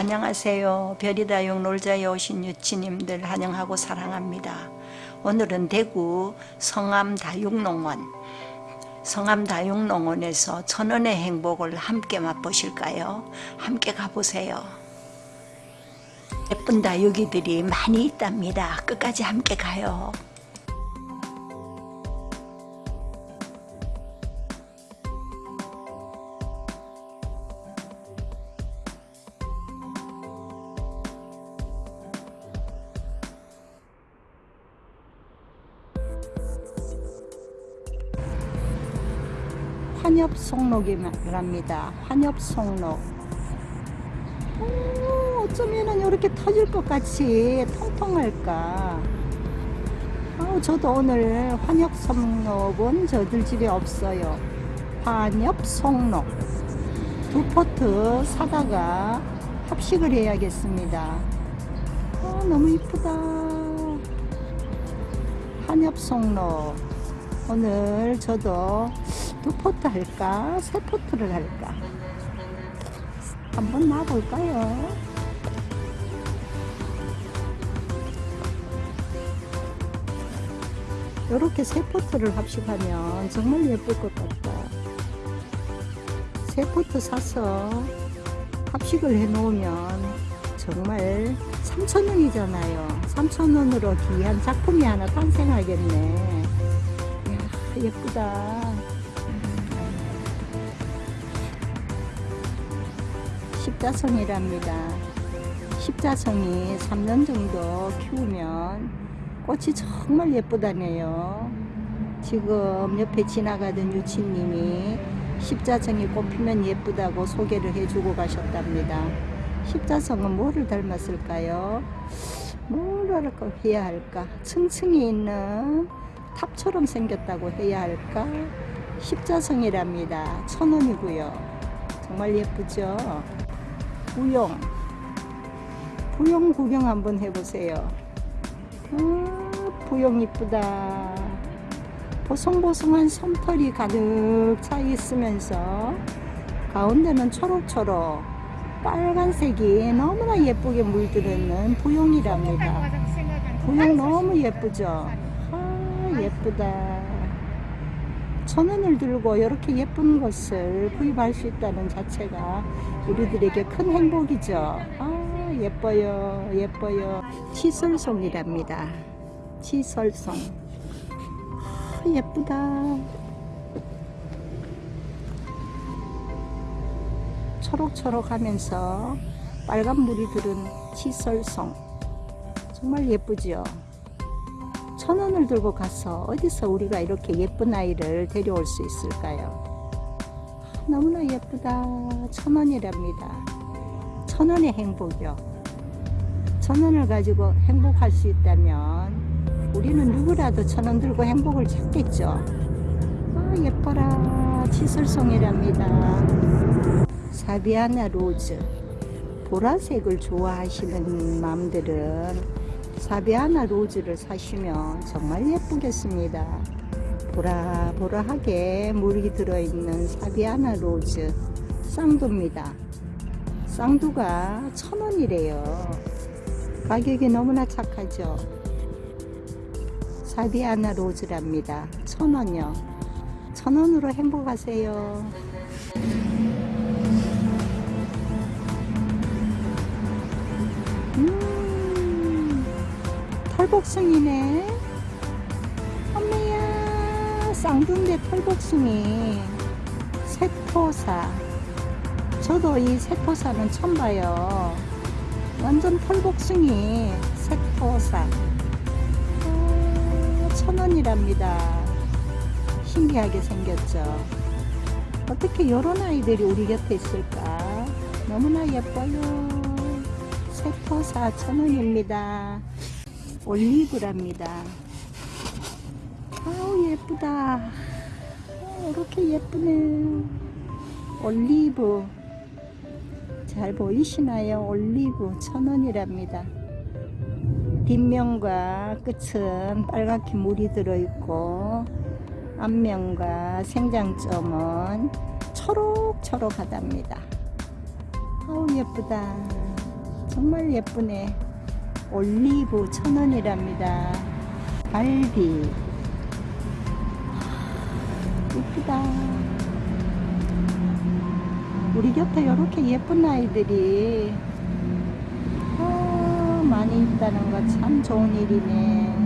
안녕하세요. 별이다육 놀자에 오신 유치님들 환영하고 사랑합니다. 오늘은 대구 성암다육농원 성암다육농원에서 천원의 행복을 함께 맛보실까요? 함께 가보세요. 예쁜 다육이들이 많이 있답니다. 끝까지 함께 가요. 환엽송록이랍니다. 환엽송록. 오, 어쩌면은 이렇게 터질 것 같이 통통할까. 아, 저도 오늘 환엽송록은 저들 집에 없어요. 환엽송록. 두 포트 사다가 합식을 해야겠습니다. 아, 너무 이쁘다. 환엽송록. 오늘 저도 두 포트 할까? 세 포트를 할까? 한번 놔볼까요? 이렇게 세 포트를 합식하면 정말 예쁠 것 같다. 세 포트 사서 합식을 해 놓으면 정말 3,000원이잖아요. 3,000원으로 귀한 작품이 하나 탄생하겠네. 이야, 예쁘다. 십자성이랍니다. 십자성이 3년 정도 키우면 꽃이 정말 예쁘다네요. 지금 옆에 지나가던 유치님이 십자성이 꽃피면 예쁘다고 소개를 해주고 가셨답니다. 십자성은 뭐를 닮았을까요? 뭐라고 해야 할까? 층층이 있는 탑처럼 생겼다고 해야 할까? 십자성이랍니다. 천원이고요. 정말 예쁘죠? 부용 부용 구경 한번 해보세요. 아, 부용 이쁘다. 보송보송한 솜털이 가득 차 있으면서 가운데는 초록초록 빨간색이 너무나 예쁘게 물들어있는 부용이랍니다. 부용 너무 예쁘죠? 아 예쁘다 천원을 들고 이렇게 예쁜 것을 구입할 수 있다는 자체가 우리들에게 큰 행복이죠. 아 예뻐요 예뻐요. 치설송이랍니다. 치설송. 아, 예쁘다. 초록초록 하면서 빨간 물이 들은 치설송. 정말 예쁘죠. 천 원을 들고 가서 어디서 우리가 이렇게 예쁜 아이를 데려올 수 있을까요? 너무나 예쁘다. 천 원이랍니다. 천 원의 행복이요. 천 원을 가지고 행복할 수 있다면 우리는 누구라도 천 원 들고 행복을 찾겠죠. 아, 예뻐라. 치설송이랍니다. 사비아나 로즈. 보라색을 좋아하시는 마음들은 사비아나 로즈를 사시면 정말 예쁘겠습니다. 보라보라하게 물이 들어있는 사비아나 로즈 쌍두입니다. 쌍두가 천원이래요. 가격이 너무나 착하죠. 사비아나 로즈랍니다. 천원요. 천원으로 행복하세요. 털복숭이네. 엄마야 쌍둥이 털복숭이. 세포사. 저도 이 세포사는 처음 봐요. 완전 털복숭이 세포사. 아, 천원이랍니다. 신기하게 생겼죠. 어떻게 이런 아이들이 우리 곁에 있을까? 너무나 예뻐요. 세포사 천원입니다 올리브랍니다. 아우 예쁘다. 아, 이렇게 예쁘네. 올리브. 잘 보이시나요? 올리브 천원이랍니다. 뒷면과 끝은 빨갛게 물이 들어있고 앞면과 생장점은 초록초록하답니다. 아우 예쁘다. 정말 예쁘네. 올리브 천 원이랍니다. 갈비. 예쁘다. 우리 곁에 이렇게 예쁜 아이들이 아, 많이 있다는 거 참 좋은 일이네.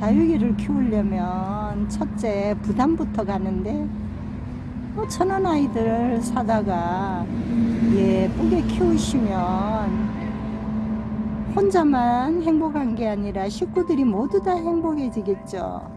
다육이를 키우려면 첫째 부담부터 가는데 뭐 천원 아이들 사다가 예쁘게 키우시면 혼자만 행복한 게 아니라 식구들이 모두 다 행복해지겠죠.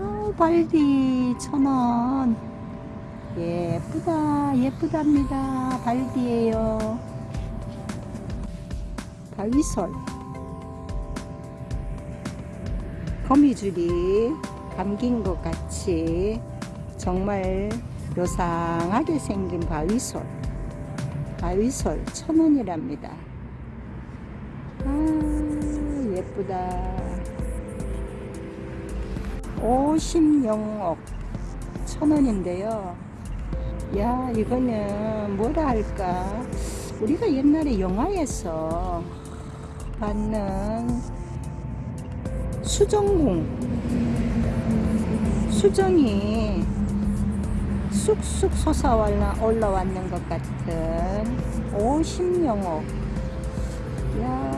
아, 발디 천원. 예쁘다 예쁘답니다. 발디예요. 바위솔. 거미줄이 감긴 것 같이 정말 요상하게 생긴 바위솔. 바위솔 천원이랍니다 아 예쁘다. 오십영억 천원인데요. 야 이거는 뭐라 할까? 우리가 옛날에 영화에서 봤는 수정공. 수정이 쑥쑥 솟아 올라왔는 것 같은 50영억. 야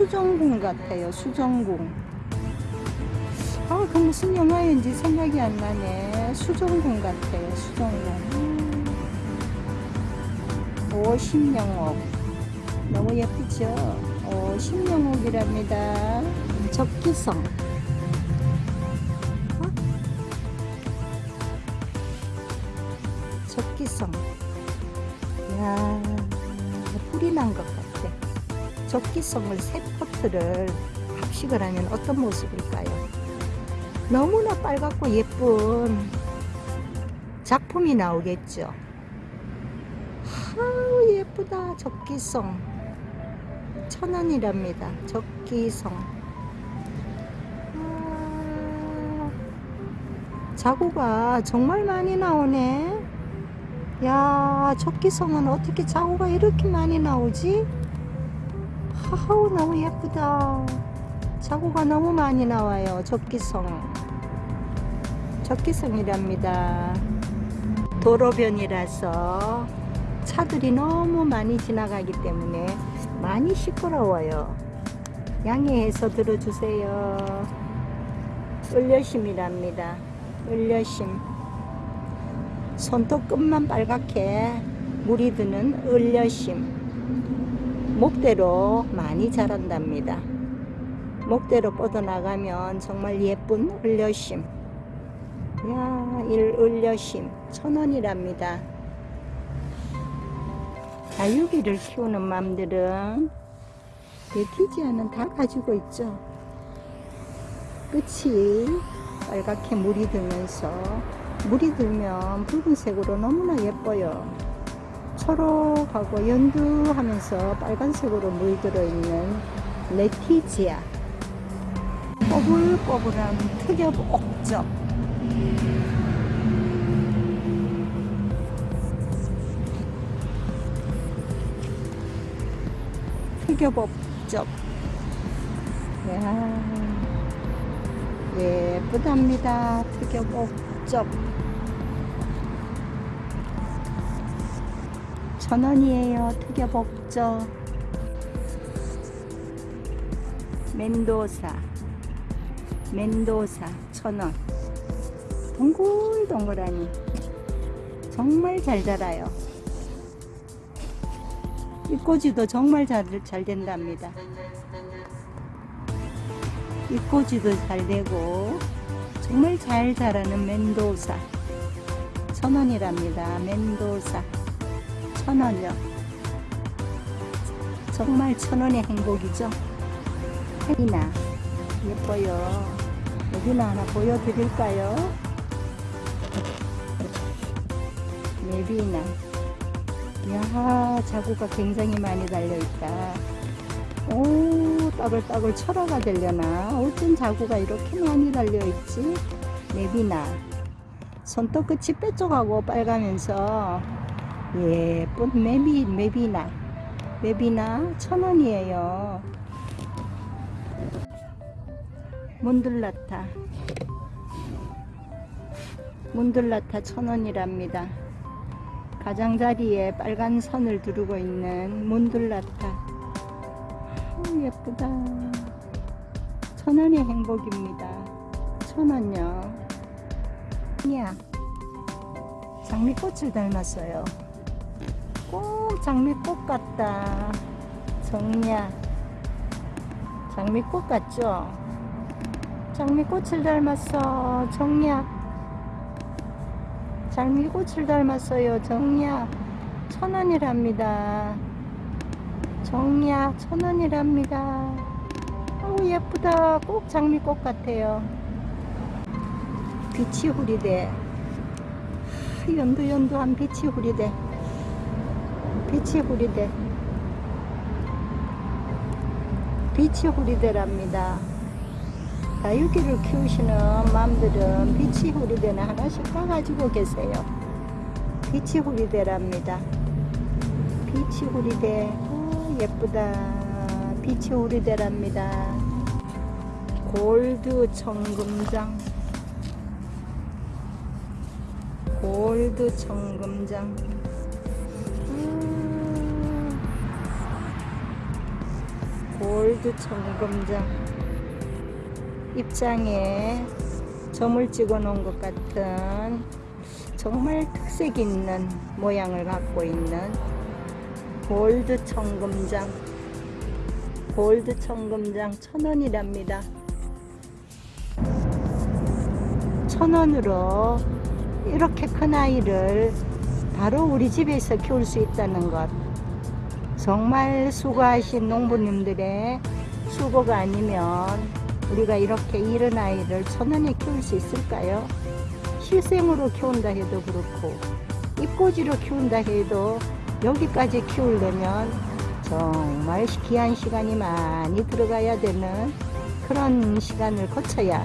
수정공 같아요 수정공 아, 그 무슨 영화인지 생각이 안 나네. 수정공 같아요, 수정공. 50영옥. 너무 예쁘죠? 50영옥이랍니다. 적기성. 적기성을 세 포트를 합식을 하면 어떤 모습일까요? 너무나 빨갛고 예쁜 작품이 나오겠죠. 아우 예쁘다 적기성 천원이랍니다. 적기성 아, 자구가 정말 많이 나오네. 야 적기성은 어떻게 자구가 이렇게 많이 나오지? 하우 너무 예쁘다. 자구가 너무 많이 나와요. 적기성. 적기성이랍니다. 도로변이라서 차들이 너무 많이 지나가기 때문에 많이 시끄러워요. 양해해서 들어주세요. 을려심이랍니다. 을려심. 손톱 끝만 빨갛게 물이 드는 을려심. 목대로 많이 자란답니다. 목대로 뻗어나가면 정말 예쁜 을려심. 야, 일 을려심 천원이랍니다. 다육이를 키우는 맘들은 레티지아는 다 가지고 있죠. 끝이 빨갛게 물이 들면서 물이 들면 붉은색으로 너무나 예뻐요. 초록하고 연두하면서 빨간색으로 물들어 있는 레티지아. 꼬불꼬불한 특엽 옥적 특여법적 야 예쁘답니다. 특여법적 천원이에요. 특여법적 멘도사. 멘도사 천원. 동글동글하니 정말 잘 자라요. 이 꼬지도 정말 잘, 잘 된답니다. 이 꼬지도 잘 되고 정말 잘 자라는 멘도사. 천원이랍니다. 멘도사 천원요. 정말 천원의 행복이죠? 혜리나 예뻐요. 여기나 하나 보여드릴까요? 예비나. 야 자구가 굉장히 많이 달려있다. 오 따글따글 철화가 되려나? 어쩐 자구가 이렇게 많이 달려있지? 예비나. 손톱끝이 뾰족하고 빨가면서 예쁜 메비, 메비나. 메비나 천 원이에요. 문들라타. 문들라타 천 원이랍니다. 가장자리에 빨간 선을 두르고 있는 문들라타. 아, 예쁘다. 천 원의 행복입니다. 천 원요. 야 장미꽃을 닮았어요 꼭 장미꽃 같다. 정리야. 장미꽃 같죠? 장미꽃을 닮았어 정리야. 장미꽃을 닮았어요 정리야. 천원이랍니다. 정리야 천원이랍니다. 아우 예쁘다. 꼭 장미꽃 같아요. 빛이 후리대 아, 연두연두한 빛이 후리대 빛이 후리대. 빛이 후리대랍니다. 다육이를 키우시는 맘들은 빛이 후리대는 하나씩 까가지고 계세요. 빛이 후리대랍니다. 빛이 후리대. 오, 예쁘다. 빛이 후리대랍니다. 골드 청금장. 골드 청금장 골드 청금장 입장에 점을 찍어 놓은 것 같은 정말 특색 있는 모양을 갖고 있는 골드 청금장 골드 청금장 천원이랍니다. 천원으로 이렇게 큰 아이를 바로 우리 집에서 키울 수 있다는 것 정말 수고하신 농부님들의 수고가 아니면 우리가 이렇게 이른 아이를 천원에 키울 수 있을까요? 실생으로 키운다 해도 그렇고 입꼬지로 키운다 해도 여기까지 키우려면 정말 귀한 시간이 많이 들어가야 되는 그런 시간을 거쳐야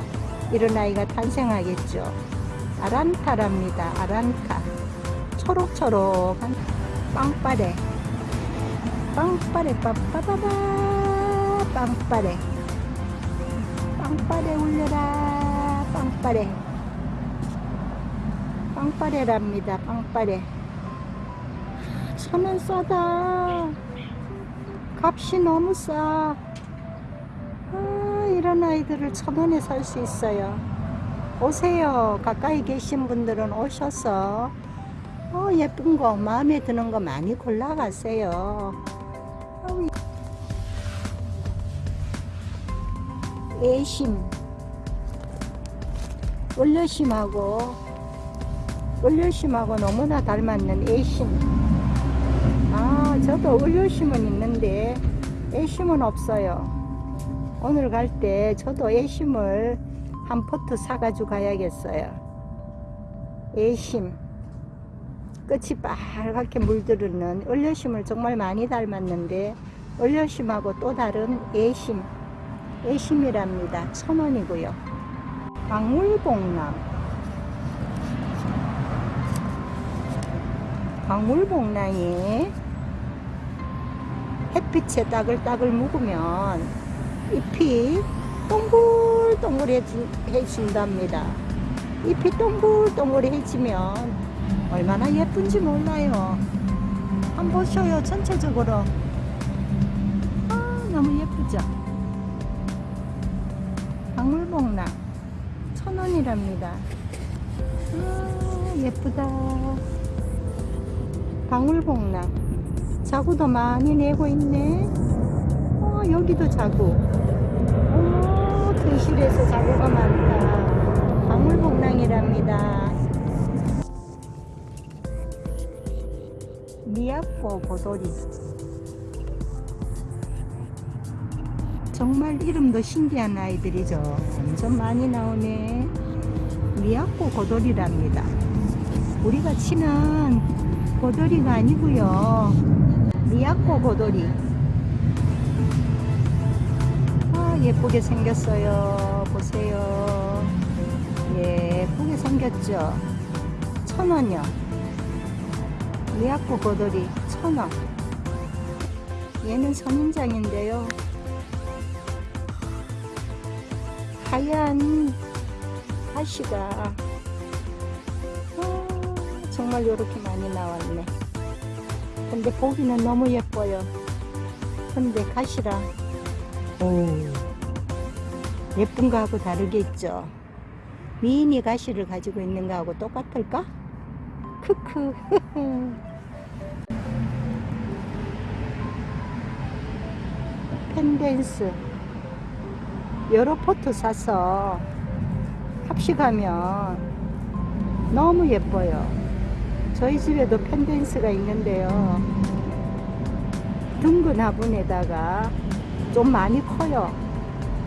이런 아이가 탄생하겠죠. 아란타랍니다. 아란타. 초록초록한 빵빠레. 빵빠레 빠빠바바 빵빠레. 빵빠레 울려라 빵빠레. 빵빠레랍니다. 빵빠레. 천원 싸다. 값이 너무 싸. 아, 이런 아이들을 천 원에 살 수 있어요. 오세요. 가까이 계신 분들은 오셔서 어, 예쁜 거, 마음에 드는 거 많이 골라가세요. 애심, 올려심하고 올려심하고 너무나 닮았는 애심. 아, 저도 올려심은 있는데 애심은 없어요. 오늘 갈 때 저도 애심을 한 포트 사가지고 가야겠어요. 애심. 끝이 빨갛게 물들는 얼려심을 정말 많이 닮았는데 얼려심하고 또 다른 애심. 애심이랍니다. 천 원이고요. 방울봉남. 방울봉랑이 햇빛에 따글따글 묵으면 잎이 동글동글해진답니다. 잎이 동글동글해지면 얼마나 예쁜지 몰라요. 한번 보셔요. 전체적으로. 천원이랍니다. 아, 예쁘다. 방울봉랑 자구도 많이 내고 있네. 어, 여기도 자구. 오, 등실에서 자구가 많다. 방울복랑이랍니다. 미야코 보도리. 정말 이름도 신기한 아이들이죠. 완전 많이 나오네. 미야코 고돌이랍니다. 우리가 치는 고돌이가 아니고요. 미야코 고돌이. 아, 예쁘게 생겼어요. 보세요. 예쁘게 생겼죠. 천 원이요. 미약구 고돌이 천 원. 얘는 선인장인데요. 하얀 가시가 아, 정말 이렇게 많이 나왔네. 근데 보기는 너무 예뻐요. 근데 가시라 오 예쁜 거하고 다르게 있죠. 미니 가시를 가지고 있는 거하고 똑같을까? 크크 펜댄스 여러 포트 사서 합식하면 너무 예뻐요. 저희 집에도 펜댄스가 있는데요. 둥근 화분에다가 좀 많이 커요.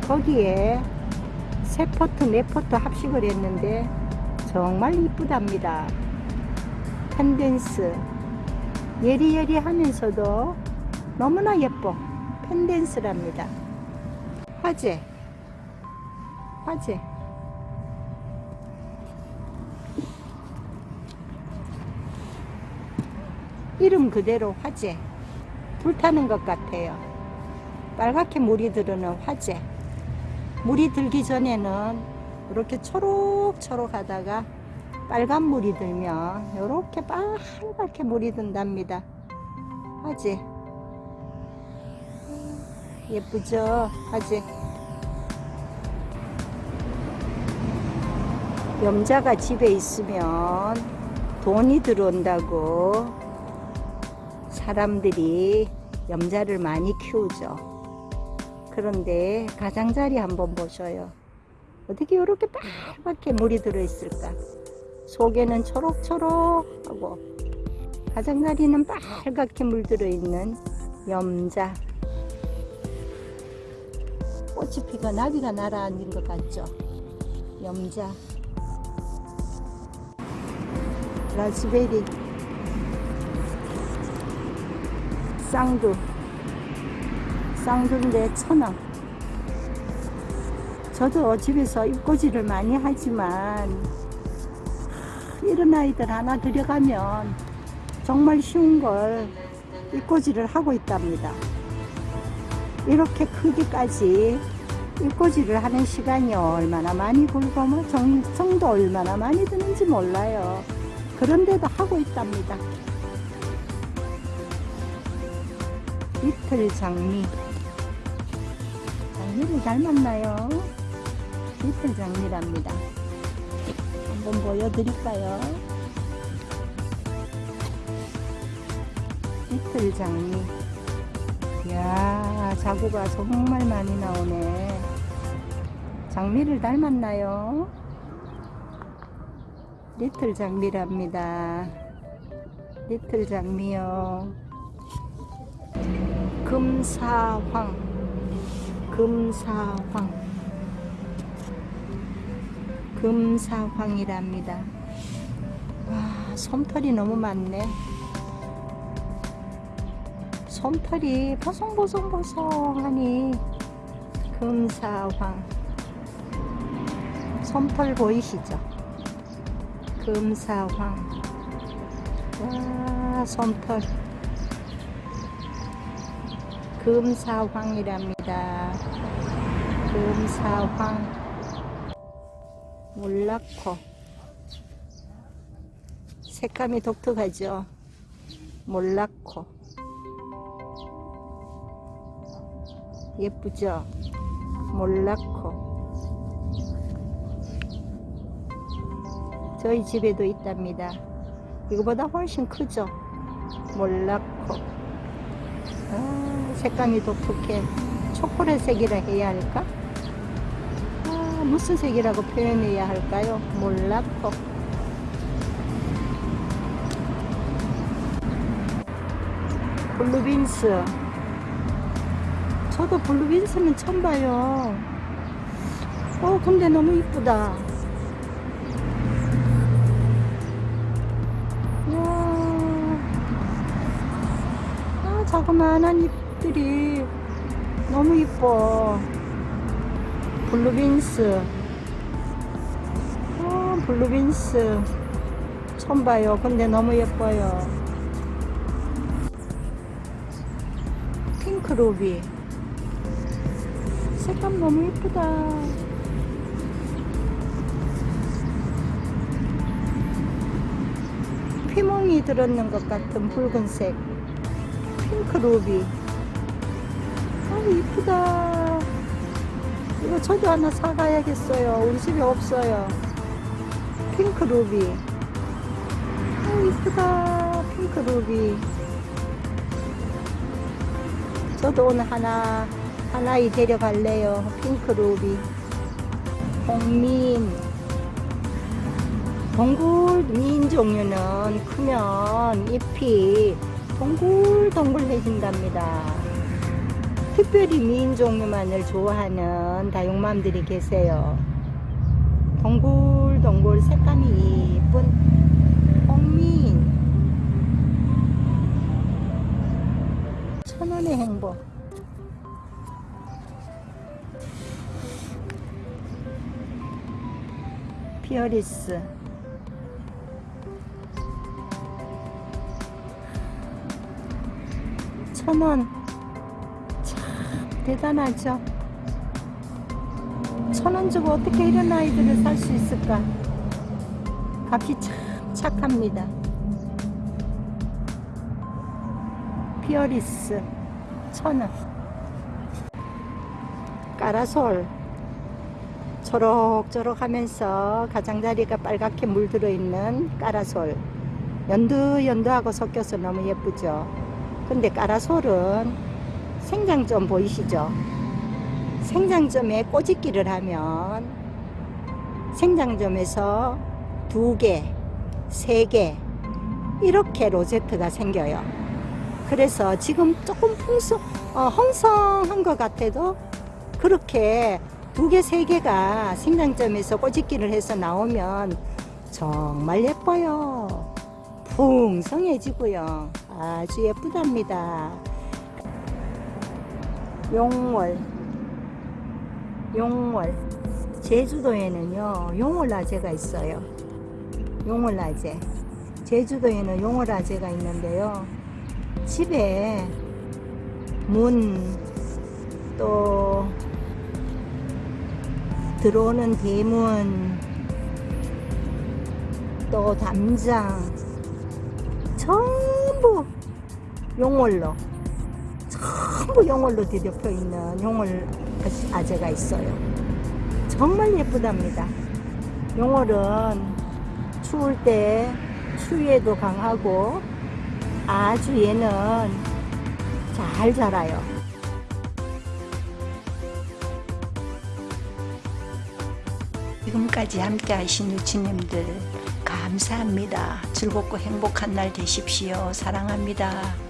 거기에 세 포트, 네 포트 합식을 했는데 정말 이쁘답니다. 펜댄스. 예리예리 하면서도 너무나 예뻐. 펜댄스랍니다. 화재. 화재. 이름 그대로 화재. 불타는 것 같아요. 빨갛게 물이 들어오는 화재. 물이 들기 전에는 이렇게 초록초록 하다가 빨간 물이 들면 이렇게 빨갛게 물이 든답니다. 화재. 예쁘죠? 화재. 염자가 집에 있으면 돈이 들어온다고 사람들이 염자를 많이 키우죠. 그런데 가장자리 한번 보셔요. 어떻게 이렇게 빨갛게 물이 들어있을까? 속에는 초록초록하고 가장자리는 빨갛게 물들어 있는 염자. 꽃이 피가 나비가 날아앉은 것 같죠? 염자. 라즈베리. 쌍두. 쌍두인데 천원. 저도 집에서 입꼬지를 많이 하지만 이런 아이들 하나 들여가면 정말 쉬운 걸 입꼬지를 하고 있답니다. 이렇게 크기까지 입꼬지를 하는 시간이 얼마나 많이 걸고 뭐 정성도 얼마나 많이 드는지 몰라요. 그런데도 하고 있답니다. 이틀 장미. 장미를 닮았나요? 이틀 장미랍니다. 한번 보여드릴까요? 이틀 장미. 이야, 자구가 정말 많이 나오네. 장미를 닮았나요? 리틀 장미랍니다. 리틀 장미요. 금사황. 금사황. 금사황이랍니다. 와, 솜털이 너무 많네. 솜털이 보송보송보송하니 금사황. 솜털 보이시죠? 금사황. 와, 솜털. 금사황이랍니다. 금사황. 몰라코. 색감이 독특하죠? 몰라코. 예쁘죠? 몰라코. 저희 집에도 있답니다. 이거보다 훨씬 크죠? 몰라코. 아, 색감이 독특해. 초콜릿색이라 해야 할까? 아, 무슨 색이라고 표현해야 할까요? 몰라코. 블루빈스. 저도 블루빈스는 처음 봐요. 어, 근데 너무 이쁘다. 아, 자그마한 잎들이 너무 이뻐. 블루빈스. 어, 블루빈스. 처음 봐요. 근데 너무 예뻐요. 핑크 루비. 색감 너무 예쁘다. 피멍이 들었는 것 같은 붉은색. 핑크 루비. 아, 이쁘다. 이거 저도 하나 사가야겠어요. 우리 집에 없어요. 핑크 루비. 아, 이쁘다. 핑크 루비. 저도 오늘 하나, 하나이 데려갈래요. 핑크 루비. 홍민. 동굴 민 종류는 크면 잎이 동글동글해진답니다. 특별히 미인 종류만을 좋아하는 다육맘들이 계세요. 동글동글 색감이 예쁜 홍미인 천원의 행복 피어리스 천원 대단하죠. 천 원 주고 어떻게 이런 아이들을 살 수 있을까? 값이 참 착합니다. 피어리스 천 원. 까라솔 초록초록 하면서 가장자리가 빨갛게 물들어 있는 까라솔 연두연두하고 섞여서 너무 예쁘죠. 근데 까라솔은 생장점 보이시죠? 생장점에 꼬집기를 하면 생장점에서 두 개, 세 개, 이렇게 로제트가 생겨요. 그래서 지금 조금 풍성, 어, 홍성한 것 같아도 그렇게 두 개, 세 개가 생장점에서 꼬집기를 해서 나오면 정말 예뻐요. 풍성해지고요. 아주 예쁘답니다. 용월 용월. 제주도에는요 용월라제가 있어요. 용월라제. 제주도에는 용월라제가 있는데요. 집에 문 또 들어오는 대문 또 담장 전부 용월로 전부 용월로 뒤덮여 있는 용월 아재가 있어요. 정말 예쁘답니다. 용월은 추울 때 추위에도 강하고 아주 얘는 잘 자라요. 지금까지 함께 하신 유치님들 감사합니다. 즐겁고 행복한 날 되십시오. 사랑합니다.